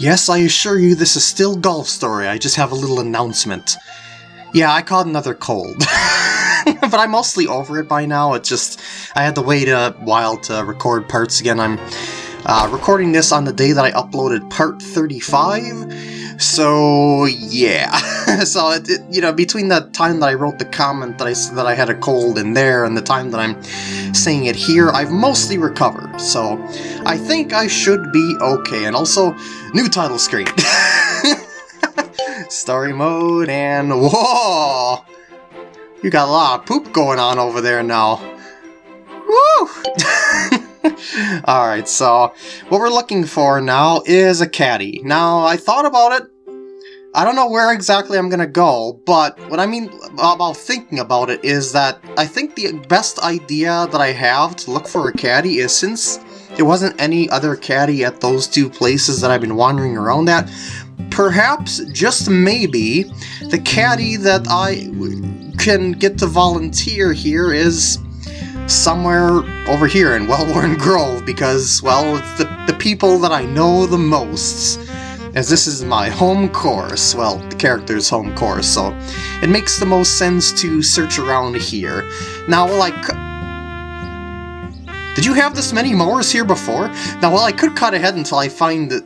Yes, I assure you this is still Golf Story, I just have a little announcement. Yeah, I caught another cold. but I'm mostly over it by now, it's just... I had to wait a while to record parts again. I'm uh, recording this on the day that I uploaded part 35, so yeah. so, it, it, you know, between the time that I wrote the comment that I that I had a cold in there and the time that I'm saying it here, I've mostly recovered. So, I think I should be okay. And also, new title screen. Story mode and whoa! You got a lot of poop going on over there now. Woo! Alright, so what we're looking for now is a caddy. Now, I thought about it. I don't know where exactly I'm gonna go, but what I mean about thinking about it is that I think the best idea that I have to look for a caddy is since there wasn't any other caddy at those two places that I've been wandering around at, perhaps, just maybe, the caddy that I can get to volunteer here is somewhere over here in Wellworn Grove because, well, it's the, the people that I know the most. As this is my home course, well, the character's home course, so it makes the most sense to search around here. Now, like... Did you have this many mowers here before? Now, while I could cut ahead until I find the,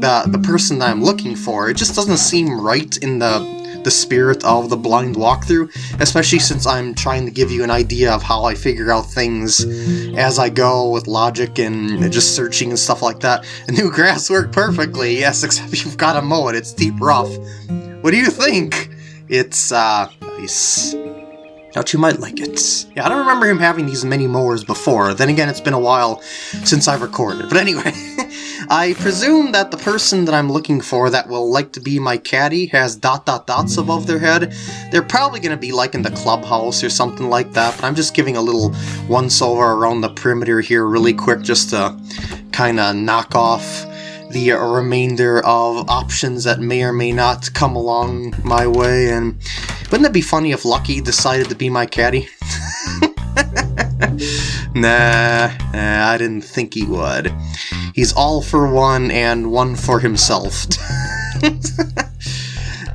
the, the person that I'm looking for. It just doesn't seem right in the the spirit of the blind walkthrough, especially since I'm trying to give you an idea of how I figure out things as I go with logic and just searching and stuff like that. New grass worked perfectly, yes, except you've got to mow it, it's deep rough. What do you think? It's, uh, nice. Thought you might like it. Yeah, I don't remember him having these many mowers before. Then again, it's been a while since I've recorded. But anyway, I presume that the person that I'm looking for that will like to be my caddy has dot dot dots above their head. They're probably going to be like in the clubhouse or something like that, but I'm just giving a little once-over around the perimeter here really quick just to kind of knock off the remainder of options that may or may not come along my way, and wouldn't it be funny if Lucky decided to be my caddy? nah, nah, I didn't think he would. He's all for one and one for himself.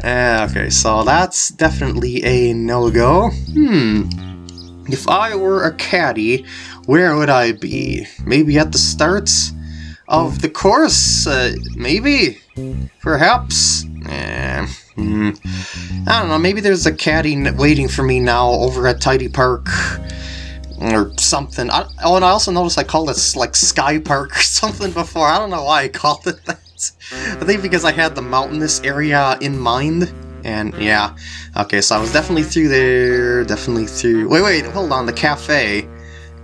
uh, okay, so that's definitely a no-go. Hmm. If I were a caddy, where would I be? Maybe at the start of the course? Uh, maybe? Perhaps? Eh, hmm. I don't know, maybe there's a caddy waiting for me now over at Tidy Park or something. I, oh, and I also noticed I called it like Sky Park or something before. I don't know why I called it that. I think because I had the mountainous area in mind. And yeah, okay, so I was definitely through there, definitely through... Wait, wait, hold on, the cafe.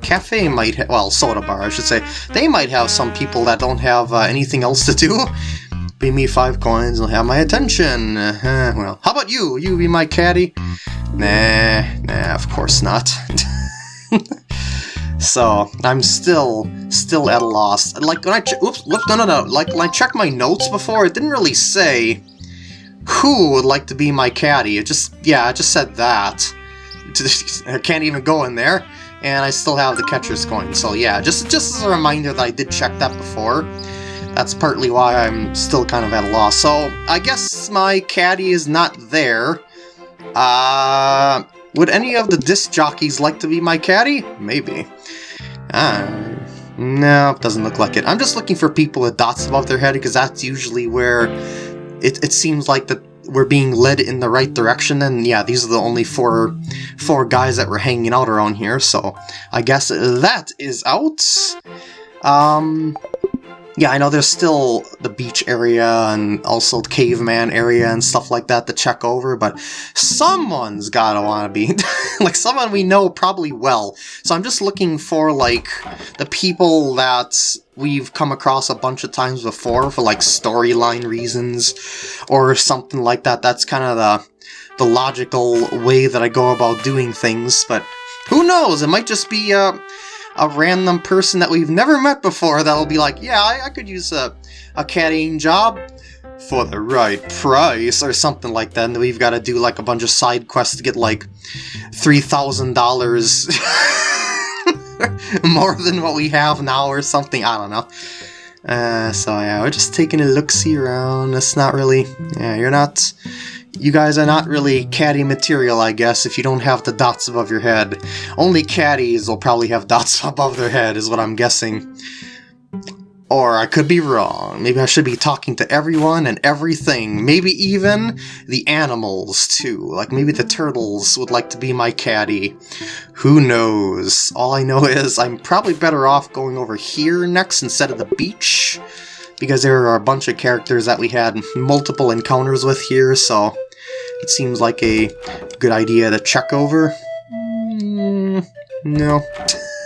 Cafe might have... Well, soda bar, I should say. They might have some people that don't have uh, anything else to do. Pay me five coins, and have my attention. Uh. Well, how about you? You be my caddy? Nah, nah, of course not. so I'm still still at a loss. Like when I oops, whoops, no, no, no. Like when I checked my notes before, it didn't really say who would like to be my caddy. It just yeah, it just said that. I can't even go in there, and I still have the catcher's coin. So yeah, just just as a reminder that I did check that before. That's partly why I'm still kind of at a loss. So I guess my caddy is not there. Uh, would any of the disc jockeys like to be my caddy? Maybe. Uh, no, doesn't look like it. I'm just looking for people with dots above their head because that's usually where it, it seems like that we're being led in the right direction. And yeah, these are the only four four guys that were hanging out around here. So I guess that is out. Um, yeah, I know there's still the beach area and also the caveman area and stuff like that to check over, but someone's gotta wanna be, like someone we know probably well. So I'm just looking for like the people that we've come across a bunch of times before for like storyline reasons or something like that. That's kind of the, the logical way that I go about doing things, but who knows, it might just be, uh, a random person that we've never met before that'll be like, yeah, I, I could use a, a caddying job for the right price or something like that. And we've got to do like a bunch of side quests to get like $3,000 more than what we have now or something. I don't know. Uh, so yeah, we're just taking a look-see around. It's not really... Yeah, you're not... You guys are not really caddy material, I guess, if you don't have the dots above your head. Only caddies will probably have dots above their head, is what I'm guessing. Or I could be wrong. Maybe I should be talking to everyone and everything. Maybe even the animals, too. Like maybe the turtles would like to be my caddy. Who knows? All I know is I'm probably better off going over here next instead of the beach. Because there are a bunch of characters that we had multiple encounters with here, so it seems like a good idea to check over. Mm, no.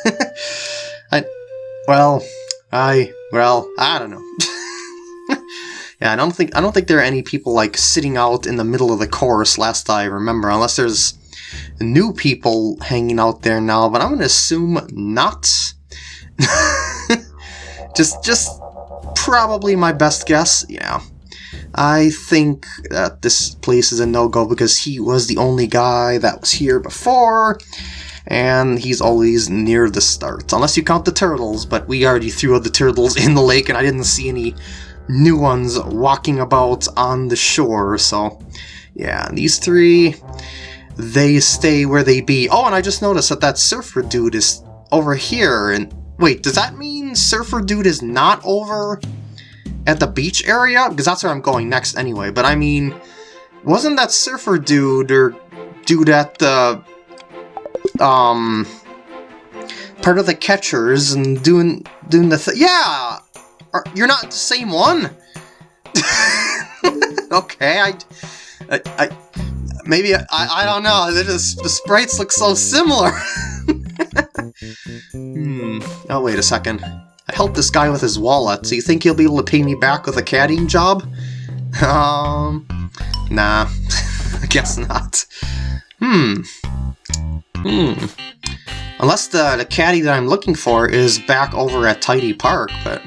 I, well, I well, I don't know. yeah, I don't think I don't think there are any people like sitting out in the middle of the course last I remember, unless there's new people hanging out there now, but I'm gonna assume not. just just probably my best guess, yeah. I think that this place is a no-go because he was the only guy that was here before, and he's always near the start. Unless you count the turtles, but we already threw the turtles in the lake and I didn't see any new ones walking about on the shore, so yeah, these three, they stay where they be. Oh, and I just noticed that that surfer dude is over here, and wait, does that mean surfer dude is not over at the beach area? Because that's where I'm going next anyway, but I mean, wasn't that surfer dude or dude at the um part of the catchers and doing doing the th yeah! Are, you're not the same one? Okay I, I, I maybe I, I don't know the sprites look so similar. Hmm oh wait a second I helped this guy with his wallet. So you think he'll be able to pay me back with a caddying job? Um nah. I guess not. Hmm. Hmm. Unless the, the caddy that I'm looking for is back over at Tidy Park, but...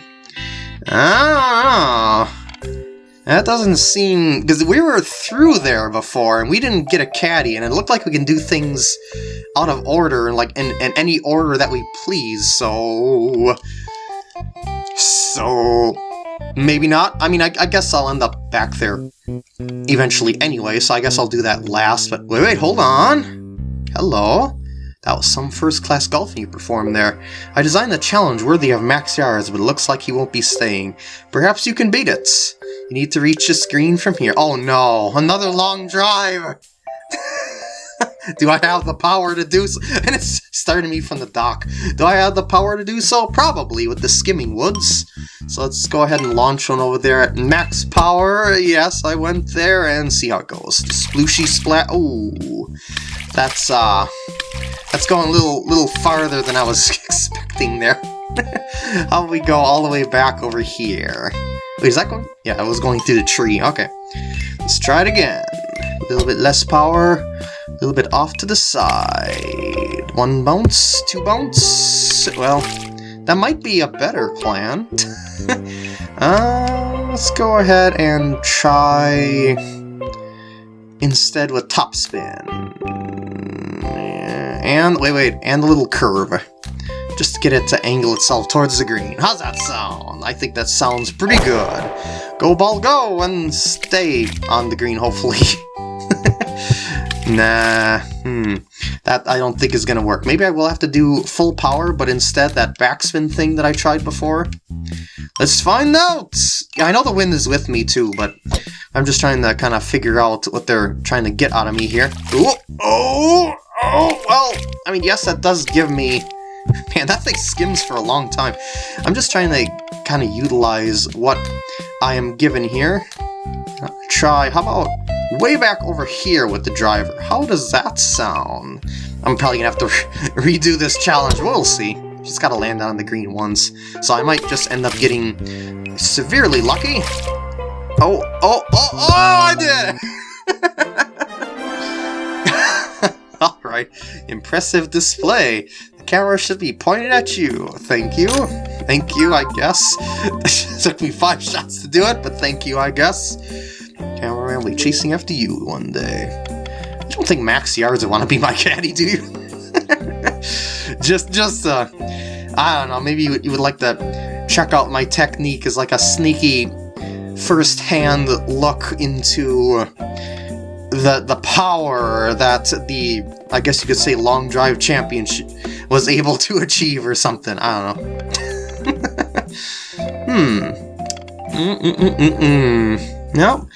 Ah, That doesn't seem... Because we were through there before, and we didn't get a caddy, and it looked like we can do things out of order, like in, in any order that we please, so... So... Maybe not. I mean, I, I, guess I'll end up back there eventually anyway, so I guess I'll do that last, but wait, wait, hold on! Hello? That was some first-class golfing you performed there. I designed a challenge worthy of Max Yards, but it looks like he won't be staying. Perhaps you can beat it. You need to reach the screen from here. Oh no, another long drive! Do I have the power to do so? And it's starting me from the dock. Do I have the power to do so? Probably, with the skimming woods. So let's go ahead and launch one over there at max power. Yes, I went there and see how it goes. Splooshy splat. Ooh. That's, uh, that's going a little, little farther than I was expecting there. How about we go all the way back over here? Wait, is that going? Yeah, I was going through the tree. Okay. Let's try it again. A little bit less power, a little bit off to the side. One bounce, two bounce. Well, that might be a better plan. uh, let's go ahead and try instead with top spin. And, wait, wait, and a little curve. Just to get it to angle itself towards the green. How's that sound? I think that sounds pretty good. Go ball go and stay on the green, hopefully. nah, hmm. That I don't think is going to work. Maybe I will have to do full power, but instead that backspin thing that I tried before. Let's find out! I know the wind is with me too, but I'm just trying to kind of figure out what they're trying to get out of me here. Ooh, oh! Oh, well, I mean, yes, that does give me... Man, that thing skims for a long time. I'm just trying to kind of utilize what I am given here. Try, how about way back over here with the driver? How does that sound? I'm probably gonna have to re redo this challenge, we'll see. Just gotta land on the green ones. So I might just end up getting severely lucky. Oh, oh, oh, oh, I did it! Alright, impressive display. The camera should be pointed at you. Thank you. Thank you, I guess. it took me five shots to do it, but thank you, I guess. Cameraman will be chasing after you one day. I don't think Max Yards would want to be my caddy, do you? just, just, uh, I don't know, maybe you, you would like to check out my technique as like a sneaky first-hand look into the the power that the I guess you could say long drive championship was able to achieve or something. I don't know. hmm. Mm -mm -mm -mm -mm. Nope.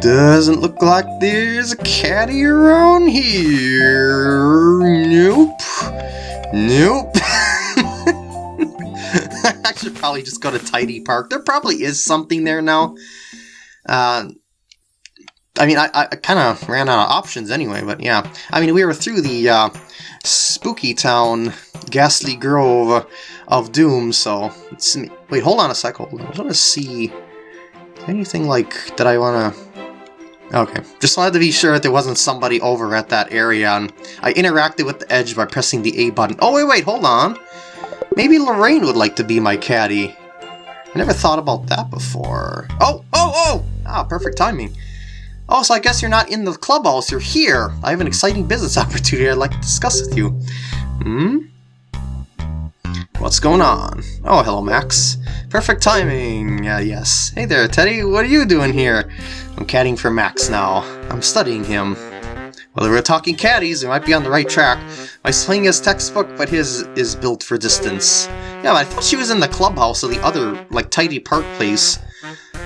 Doesn't look like there's a caddy around here. Nope. Nope. I should probably just go to Tidy Park. There probably is something there now. Uh, I mean, I, I kind of ran out of options anyway, but yeah. I mean, we were through the uh, Spooky Town Ghastly Grove of Doom, so... Wait, hold on a sec. Hold on. I just want to see... Anything like that I want to... Okay, just wanted to be sure that there wasn't somebody over at that area, and I interacted with the edge by pressing the A button. Oh, wait, wait, hold on! Maybe Lorraine would like to be my caddy. I never thought about that before. Oh, oh, oh! Ah, perfect timing. Oh, so I guess you're not in the clubhouse, you're here! I have an exciting business opportunity I'd like to discuss with you. Hmm? What's going on? Oh, hello, Max. Perfect timing, uh, yes. Hey there, Teddy, what are you doing here? I'm caddying for Max now. I'm studying him. Well, we're talking caddies, we might be on the right track. My swing is textbook, but his is built for distance. Yeah, I thought she was in the clubhouse of the other, like, tidy park place.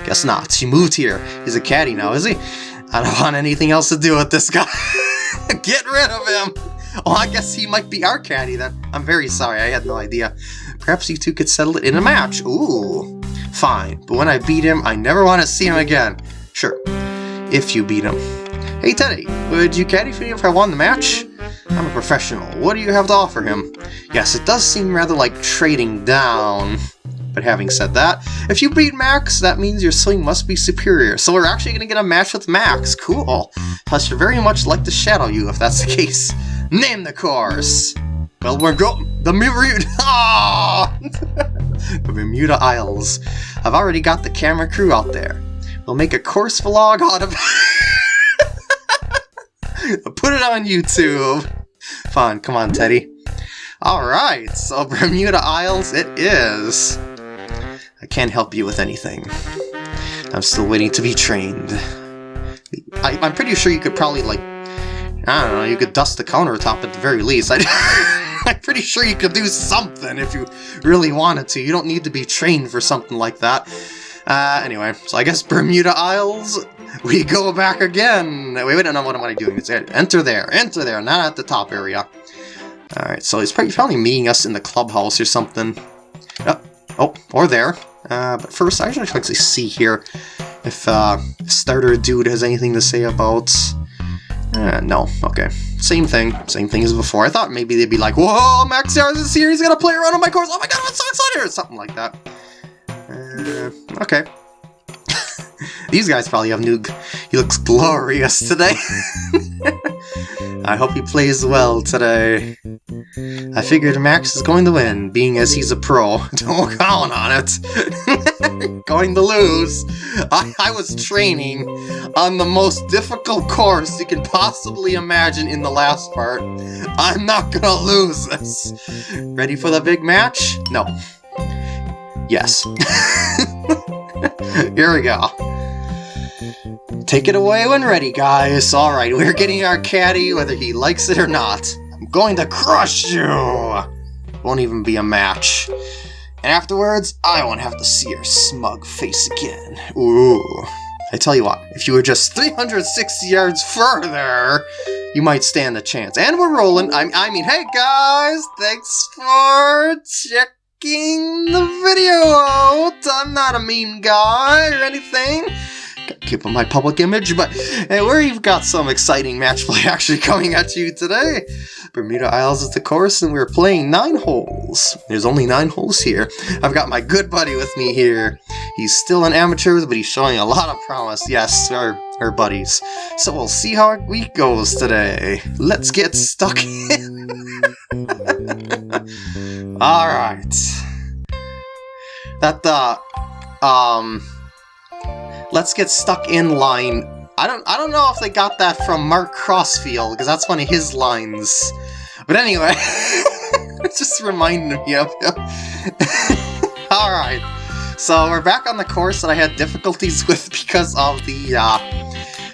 Guess not. She moved here. He's a caddy now, is he? I don't want anything else to do with this guy. Get rid of him! Oh, I guess he might be our caddy then. I'm very sorry, I had no idea. Perhaps you two could settle it in a match. Ooh, fine. But when I beat him, I never want to see him again. Sure, if you beat him. Hey Teddy, would you caddy for me if I won the match? I'm a professional. What do you have to offer him? Yes, it does seem rather like trading down. But having said that, if you beat Max, that means your swing must be superior. So we're actually going to get a match with Max. Cool. Plus, you're very much like to shadow you if that's the case. Name the course! Well, we're go- the Bermuda- ah! the Bermuda Isles. I've already got the camera crew out there. We'll make a course vlog out of- Put it on YouTube! Fine, come on, Teddy. Alright, so Bermuda Isles it is. I can't help you with anything. I'm still waiting to be trained. I, am pretty sure you could probably, like, I don't know, you could dust the countertop at the very least. I, I'm pretty sure you could do something if you really wanted to. You don't need to be trained for something like that. Uh, anyway, so I guess Bermuda Isles, we go back again. Wait, wait, no, what am I doing? It's enter there, enter there, not at the top area. Alright, so he's probably meeting us in the clubhouse or something. Oh, oh or there. Uh, but first, I should actually see here if uh, Starter Dude has anything to say about uh, no, okay. Same thing. Same thing as before. I thought maybe they'd be like, Whoa, Max Stars is here, he's gonna play around on my course, oh my god, I'm so excited! Or something like that. Uh, okay. These guys probably have new... He looks glorious today. I hope he plays well today. I figured Max is going to win, being as he's a pro. Don't count on it. going to lose. I, I was training on the most difficult course you can possibly imagine in the last part. I'm not gonna lose this. Ready for the big match? No. Yes. Here we go. Take it away when ready, guys. Alright, we're getting our caddy whether he likes it or not. I'm going to crush you! Won't even be a match. And afterwards, I won't have to see your smug face again. Ooh. I tell you what, if you were just 360 yards further, you might stand a chance. And we're rolling. I, I mean, hey guys, thanks for checking the video out. I'm not a mean guy or anything keep on my public image, but hey, we've got some exciting match play actually coming at you today. Bermuda Isles is the course, and we're playing nine holes. There's only nine holes here. I've got my good buddy with me here. He's still an amateur, but he's showing a lot of promise. Yes, our, our buddies. So we'll see how our week goes today. Let's get stuck in. Alright. That, uh, um, let's get stuck in line. I don't I don't know if they got that from Mark Crossfield, because that's one of his lines. But anyway, it just reminded me of him. Alright, so we're back on the course that I had difficulties with because of the, uh,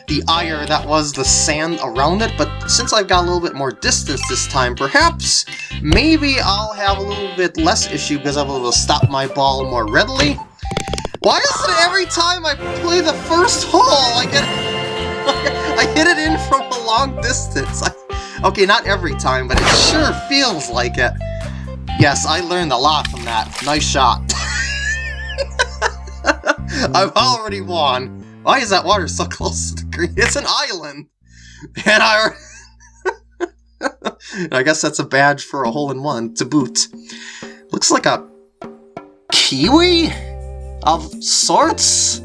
the ire that was the sand around it, but since I've got a little bit more distance this time, perhaps, maybe I'll have a little bit less issue because I'm able to stop my ball more readily. Why is it every time I play the first hole, I get... I hit it in from a long distance? I, okay, not every time, but it sure feels like it. Yes, I learned a lot from that. Nice shot. I've already won. Why is that water so close to the green? It's an island! And I... I guess that's a badge for a hole-in-one, to boot. Looks like a... Kiwi? Of sorts?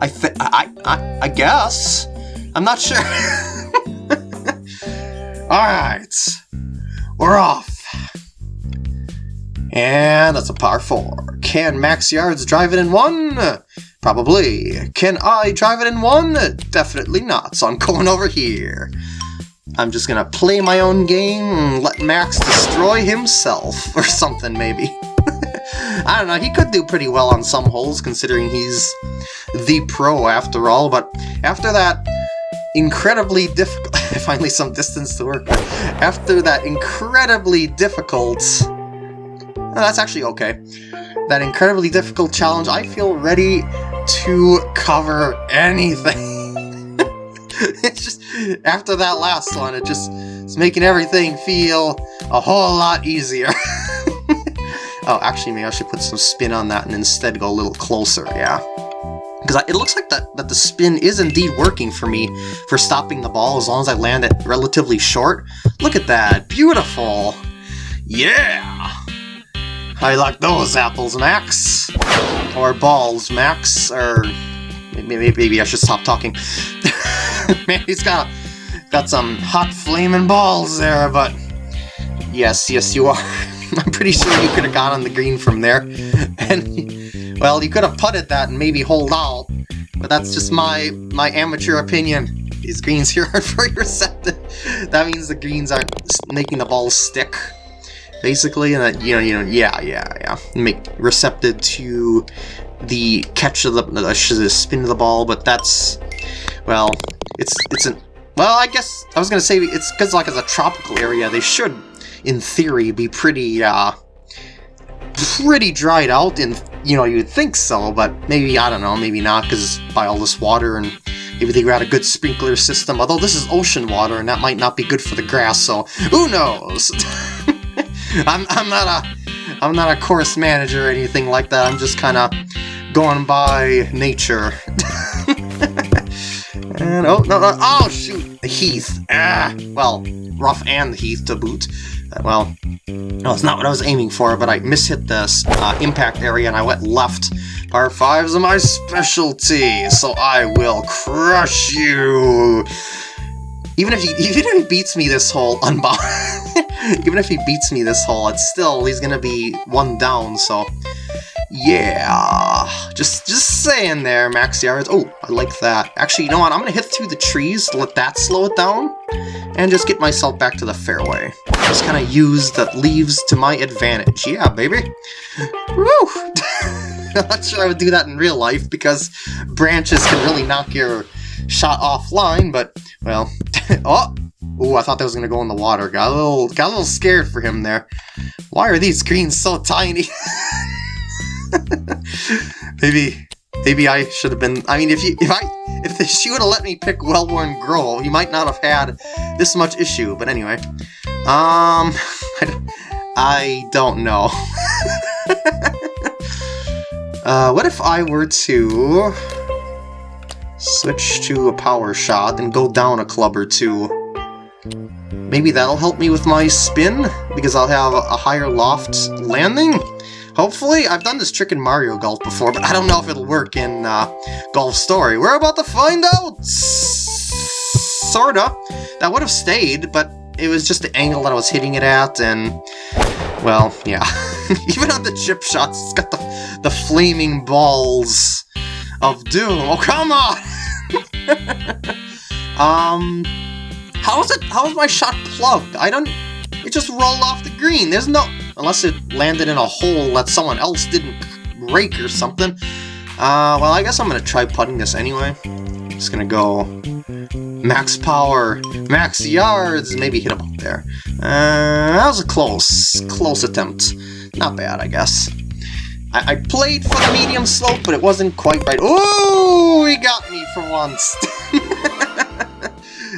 I I, I, I guess. I'm not sure. Alright. We're off. And that's a par 4. Can Max Yards drive it in one? Probably. Can I drive it in one? Definitely not, so I'm going over here. I'm just gonna play my own game and let Max destroy himself, or something maybe. I don't know, he could do pretty well on some holes considering he's the pro after all, but after that incredibly difficult... finally some distance to work with. After that incredibly difficult Oh, that's actually okay. That incredibly difficult challenge, I feel ready to cover anything. it's just, after that last one, it just, it's making everything feel a whole lot easier. oh, actually, maybe I should put some spin on that and instead go a little closer, yeah. Because it looks like that, that the spin is indeed working for me for stopping the ball as long as I land it relatively short. Look at that, beautiful! Yeah! I like those apples, Max. Or balls, Max. Or maybe, maybe I should stop talking. Man, he's got got some hot flaming balls there, but yes, yes, you are. I'm pretty sure you could have gone on the green from there, and well, you could have putted that and maybe hold out. But that's just my my amateur opinion. These greens here aren't very receptive. That means the greens aren't making the balls stick basically, and that, you know, you know, yeah, yeah, yeah, make receptive to the catch of the, the spin of the ball, but that's, well, it's, it's an, well, I guess, I was gonna say, it's because, like, it's a tropical area, they should, in theory, be pretty, uh, pretty dried out, and, you know, you'd think so, but maybe, I don't know, maybe not, because by all this water, and maybe they got a good sprinkler system, although this is ocean water, and that might not be good for the grass, so who knows? I'm, I'm not a I'm not a course manager or anything like that. I'm just kind of going by nature. and oh no, no oh shoot, the heath. Ah, well, rough and the heath to boot. Well, no, it's not what I was aiming for, but I mishit this uh, impact area and I went left. Par 5s are my specialty, so I will crush you. Even if he even if he beats me this hole unbound, even if he beats me this hole, it's still he's gonna be one down. So yeah, just just saying there, max yards. Oh, I like that. Actually, you know what? I'm gonna hit through the trees, let that slow it down, and just get myself back to the fairway. Just kind of use the leaves to my advantage. Yeah, baby. Woo! Not sure I would do that in real life because branches can really knock your shot offline, but, well, oh! Ooh, I thought that was gonna go in the water. Got a little, got a little scared for him there. Why are these greens so tiny? maybe, maybe I should have been. I mean, if you, if I, if she would have let me pick well-worn girl, you might not have had this much issue. But anyway, um, I, I don't know. uh, what if I were to? Switch to a power shot and go down a club or two. Maybe that'll help me with my spin, because I'll have a higher loft landing? Hopefully? I've done this trick in Mario Golf before, but I don't know if it'll work in uh, Golf Story. We're about to find out! Sorta. That would have stayed, but it was just the angle that I was hitting it at, and... Well, yeah. Even on the chip shots, it's got the, the flaming balls of doom. Oh, come on! um, how is it? How is my shot plugged? I don't. It just rolled off the green. There's no unless it landed in a hole that someone else didn't rake or something. Uh, well, I guess I'm gonna try putting this anyway. Just gonna go max power, max yards, maybe hit him up there. Uh, that was a close, close attempt. Not bad, I guess. I, I played for the medium slope, but it wasn't quite right. Oh, he got me for once.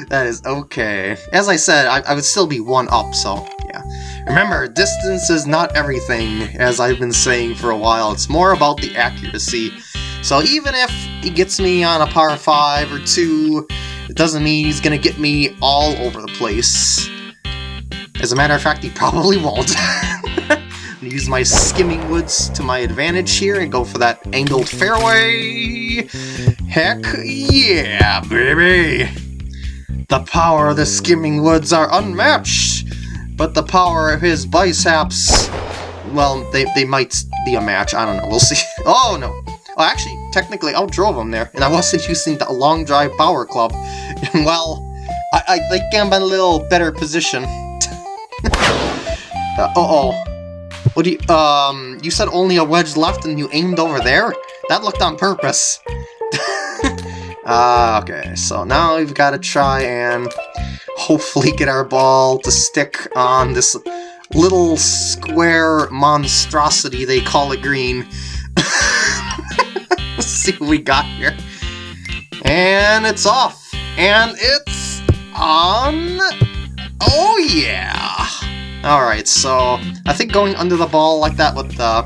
that is okay. As I said, I, I would still be one up, so. Remember, distance is not everything, as I've been saying for a while. It's more about the accuracy. So even if he gets me on a par 5 or 2, it doesn't mean he's gonna get me all over the place. As a matter of fact, he probably won't. use my skimming woods to my advantage here and go for that angled fairway. Heck yeah, baby! The power of the skimming woods are unmatched, but the power of his biceps, well, they, they might be a match. I don't know. We'll see. Oh, no. Oh, actually, technically, outdrove him there, and I wasn't using the long drive power club. well, I, I think I'm in a little better position. uh, uh-oh. What do you, um, you said only a wedge left and you aimed over there? That looked on purpose. uh, okay, so now we've got to try and hopefully get our ball to stick on this little square monstrosity they call it green. Let's see what we got here. And it's off. And it's on. Oh yeah! Alright, so I think going under the ball like that with the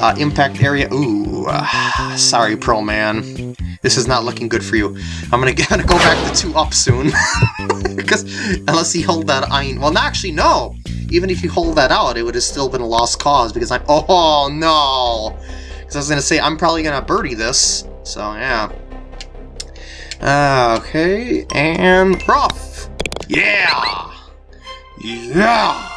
uh, impact area... Ooh, uh, sorry, Pro Man. This is not looking good for you. I'm gonna, gonna go back to two up soon. because unless he hold that iron... Well, actually, no! Even if you hold that out, it would have still been a lost cause because I'm... Oh, no! Because I was gonna say, I'm probably gonna birdie this. So, yeah. Uh, okay, and rough. Yeah! Yeah!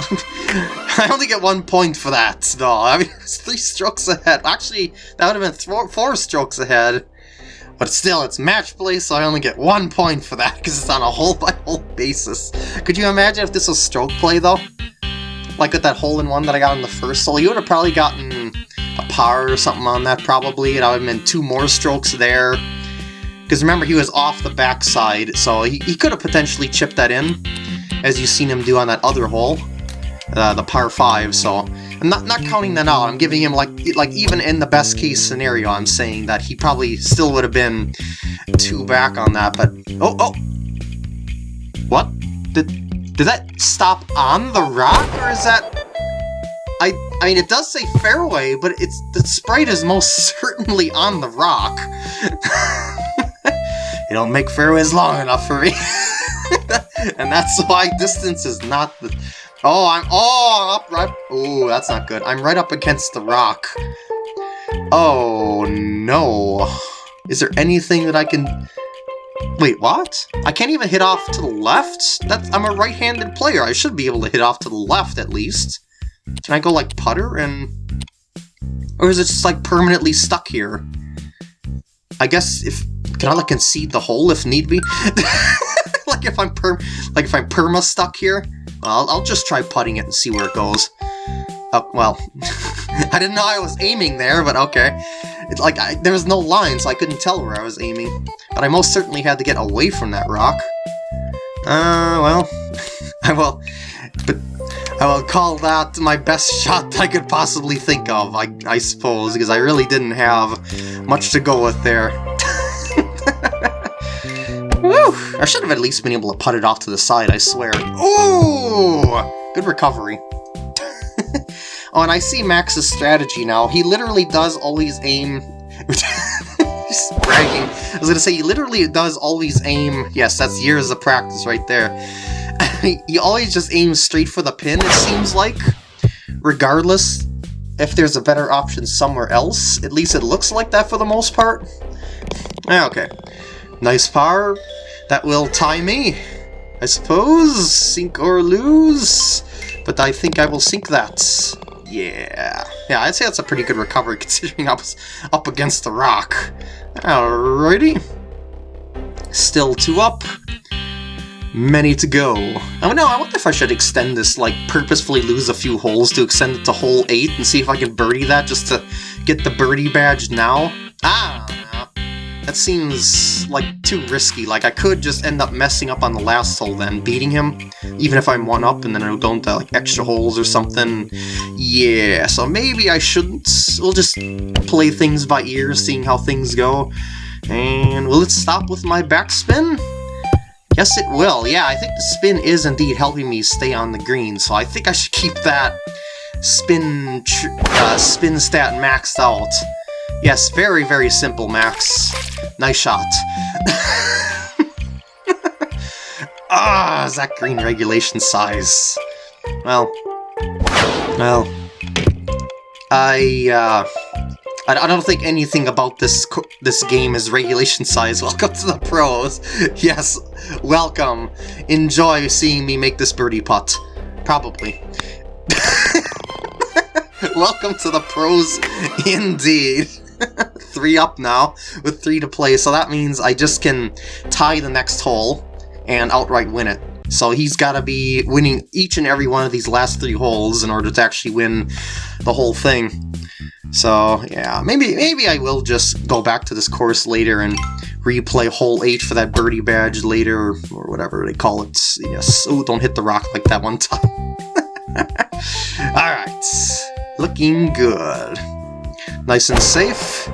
I only get one point for that, though. I mean, it's three strokes ahead. Actually, that would have been four strokes ahead. But still, it's match play, so I only get one point for that, because it's on a hole-by-hole -hole basis. Could you imagine if this was stroke play, though? Like with that hole-in-one that I got in the first hole, you would have probably gotten a par or something on that, probably, and I would have been two more strokes there. Because remember, he was off the backside, so he, he could have potentially chipped that in as you've seen him do on that other hole, uh, the par 5, so... I'm not, not counting that out, I'm giving him, like, like even in the best case scenario, I'm saying that he probably still would have been two back on that, but... Oh, oh! What? Did, did that stop on the rock, or is that... I, I mean, it does say fairway, but it's the sprite is most certainly on the rock. you don't make fairways long enough for me. and that's why distance is not the... Oh, I'm... Oh, I'm up right... Oh, that's not good. I'm right up against the rock. Oh, no. Is there anything that I can... Wait, what? I can't even hit off to the left? That's, I'm a right-handed player. I should be able to hit off to the left, at least. Can I go, like, putter and... Or is it just, like, permanently stuck here? I guess if... Can I, like, concede the hole if need be? like if I'm per like if I'm perma stuck here, I'll, I'll just try putting it and see where it goes. Oh, well, I didn't know I was aiming there, but okay. It's like, I, there was no line, so I couldn't tell where I was aiming. But I most certainly had to get away from that rock. Uh, well, I will, but I will call that my best shot I could possibly think of, I, I suppose, because I really didn't have much to go with there. Woo! I should have at least been able to put it off to the side, I swear. Ooh! Good recovery. oh, and I see Max's strategy now. He literally does always aim... Just bragging. I was gonna say, he literally does always aim... Yes, that's years of practice right there. he always just aims straight for the pin, it seems like. Regardless if there's a better option somewhere else. At least it looks like that for the most part. Ah, okay. Nice par. That will tie me, I suppose. Sink or lose. But I think I will sink that. Yeah. Yeah, I'd say that's a pretty good recovery considering I was up against the rock. Alrighty. Still two up. Many to go. Oh no, I wonder if I should extend this, like, purposefully lose a few holes to extend it to hole 8 and see if I can birdie that just to get the birdie badge now. Ah, that seems like too risky. Like I could just end up messing up on the last hole then, beating him, even if I'm one up and then it'll go into like extra holes or something. Yeah, so maybe I shouldn't. We'll just play things by ear, seeing how things go. And will it stop with my backspin? Yes, it will. Yeah, I think the spin is indeed helping me stay on the green, so I think I should keep that spin uh, spin stat maxed out. Yes, very, very simple, Max. Nice shot. ah, is that green regulation size? Well, well, I, uh, I, don't think anything about this this game is regulation size. Welcome to the pros. Yes, welcome. Enjoy seeing me make this birdie putt. Probably. welcome to the pros, indeed. three up now, with three to play, so that means I just can tie the next hole and outright win it. So he's got to be winning each and every one of these last three holes in order to actually win the whole thing. So yeah, maybe maybe I will just go back to this course later and replay hole 8 for that birdie badge later, or whatever they call it. Yes, oh, don't hit the rock like that one time. Alright, looking good. Nice and safe.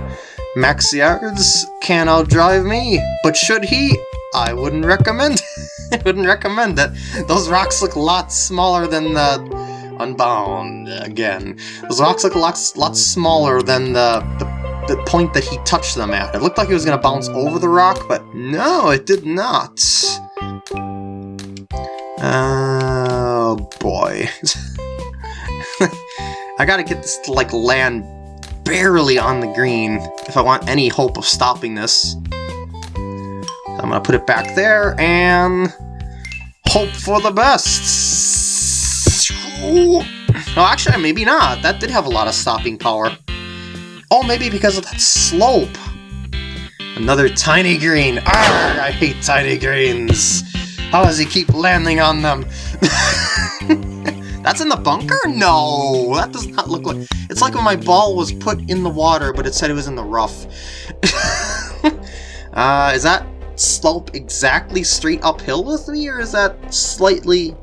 Max Yards can outdrive me, but should he? I wouldn't recommend I wouldn't recommend it. Those rocks look a lot smaller than the Unbound again. Those rocks look a lot, lot smaller than the, the, the point that he touched them at. It looked like he was going to bounce over the rock, but no, it did not. Oh boy. I gotta get this to like land barely on the green if I want any hope of stopping this. I'm gonna put it back there and hope for the best. Oh, actually, maybe not. That did have a lot of stopping power. Oh, maybe because of that slope. Another tiny green. Arrgh, I hate tiny greens. How does he keep landing on them? That's in the bunker? No, that does not look like... It's like when my ball was put in the water, but it said it was in the rough. uh, is that slope exactly straight uphill with me, or is that slightly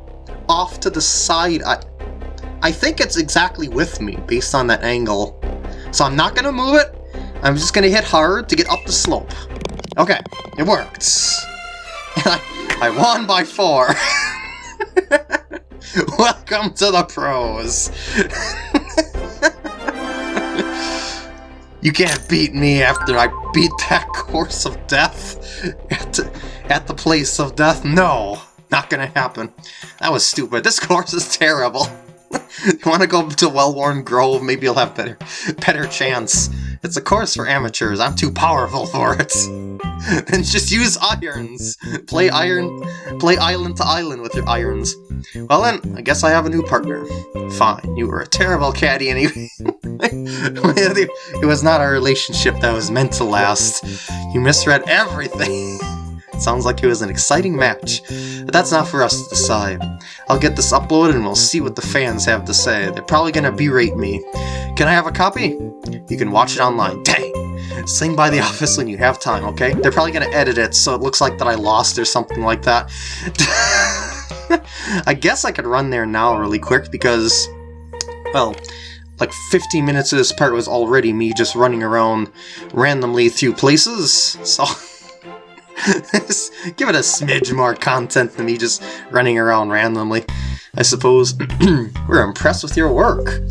off to the side? I, I think it's exactly with me, based on that angle. So I'm not going to move it. I'm just going to hit hard to get up the slope. Okay, it worked. I, I won by four. Welcome to the pros! you can't beat me after I beat that course of death at, at the place of death. No, not gonna happen. That was stupid. This course is terrible. you want to go to Wellworn Grove? Maybe you'll have better, better chance. It's a course for amateurs. I'm too powerful for it. then just use irons. Play iron, play island to island with your irons. Well then, I guess I have a new partner. Fine, you were a terrible caddy anyway. it was not a relationship that was meant to last. You misread everything. Sounds like it was an exciting match, but that's not for us to decide. I'll get this uploaded and we'll see what the fans have to say. They're probably gonna berate me. Can I have a copy? You can watch it online. Dang! Swing by the office when you have time, okay? They're probably gonna edit it so it looks like that I lost or something like that. I guess I could run there now really quick because, well, like 15 minutes of this part was already me just running around randomly through places, so... Give it a smidge more content than me just running around randomly, I suppose. We're impressed with your work.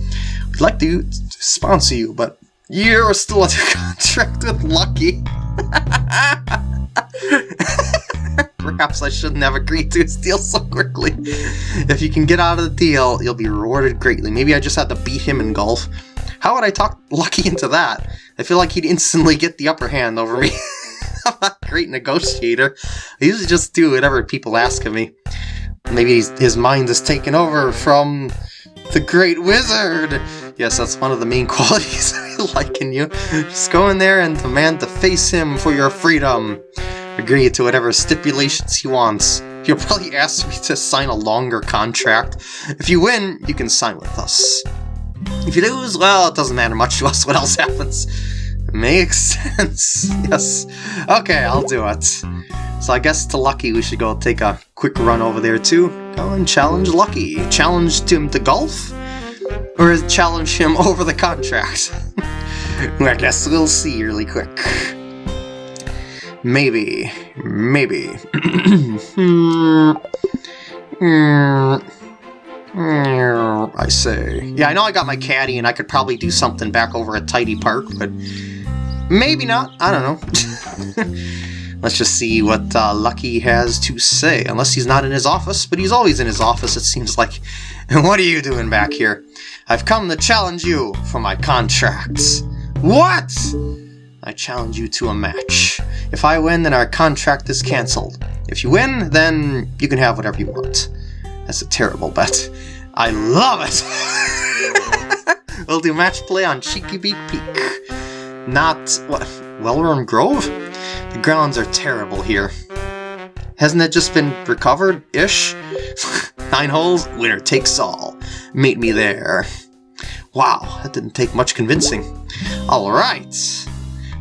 We'd like to sponsor you, but you're still under contract with Lucky. Perhaps I shouldn't have agreed to his deal so quickly. If you can get out of the deal, you'll be rewarded greatly. Maybe I just had to beat him in golf. How would I talk Lucky into that? I feel like he'd instantly get the upper hand over me. I'm not a great negotiator. I usually just do whatever people ask of me. Maybe his mind is taken over from the Great Wizard! Yes, that's one of the main qualities I like in you. Just go in there and demand to face him for your freedom. Agree to whatever stipulations he wants. He'll probably ask me to sign a longer contract. If you win, you can sign with us. If you lose, well, it doesn't matter much to us what else happens. Makes sense. yes. Okay, I'll do it. So I guess to Lucky we should go take a quick run over there too. Go and challenge Lucky. Challenge him to golf? Or challenge him over the contract? I guess we'll see really quick. Maybe. Maybe. I say. Yeah, I know I got my caddy and I could probably do something back over at Tidy Park, but maybe not. I don't know. Let's just see what uh, Lucky has to say, unless he's not in his office, but he's always in his office, it seems like. what are you doing back here? I've come to challenge you for my contracts. What? I challenge you to a match. If I win, then our contract is cancelled. If you win, then you can have whatever you want. That's a terrible bet. I love it! we'll do match play on Cheeky Beak Peak. Not, Wellworn Grove? The grounds are terrible here. Hasn't it just been recovered-ish? Nine holes, winner takes all. Meet me there. Wow, that didn't take much convincing. Alright.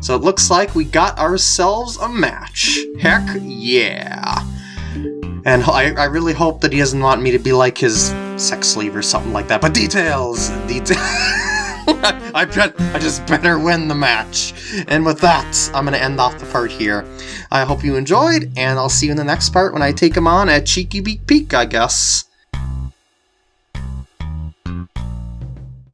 So it looks like we got ourselves a match. Heck yeah. And I, I really hope that he doesn't want me to be like his sex slave or something like that. But details! Details! I bet I just better win the match. And with that, I'm going to end off the part here. I hope you enjoyed, and I'll see you in the next part when I take him on at Cheeky Beak Peak, I guess.